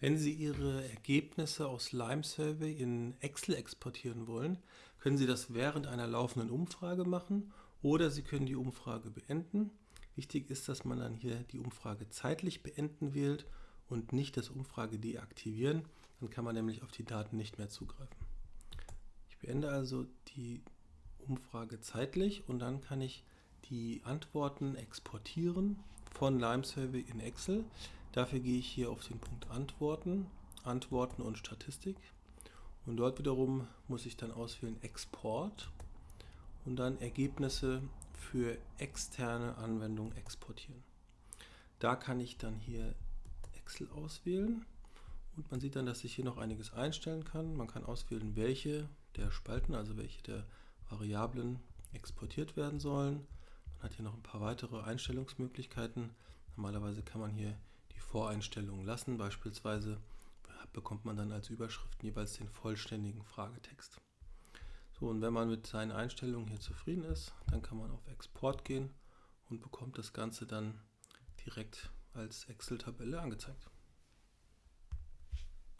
Wenn Sie Ihre Ergebnisse aus Lime Survey in Excel exportieren wollen, können Sie das während einer laufenden Umfrage machen oder Sie können die Umfrage beenden. Wichtig ist, dass man dann hier die Umfrage zeitlich beenden wählt und nicht das Umfrage deaktivieren. Dann kann man nämlich auf die Daten nicht mehr zugreifen. Ich beende also die Umfrage zeitlich und dann kann ich die Antworten exportieren von Lime Survey in Excel. Dafür gehe ich hier auf den Punkt Antworten, Antworten und Statistik. Und dort wiederum muss ich dann auswählen Export und dann Ergebnisse für externe Anwendungen exportieren. Da kann ich dann hier Excel auswählen und man sieht dann, dass ich hier noch einiges einstellen kann. Man kann auswählen, welche der Spalten, also welche der Variablen exportiert werden sollen. Man hat hier noch ein paar weitere Einstellungsmöglichkeiten. Normalerweise kann man hier die Voreinstellungen lassen. Beispielsweise bekommt man dann als Überschriften jeweils den vollständigen Fragetext. So, und wenn man mit seinen Einstellungen hier zufrieden ist, dann kann man auf Export gehen und bekommt das Ganze dann direkt als Excel-Tabelle angezeigt.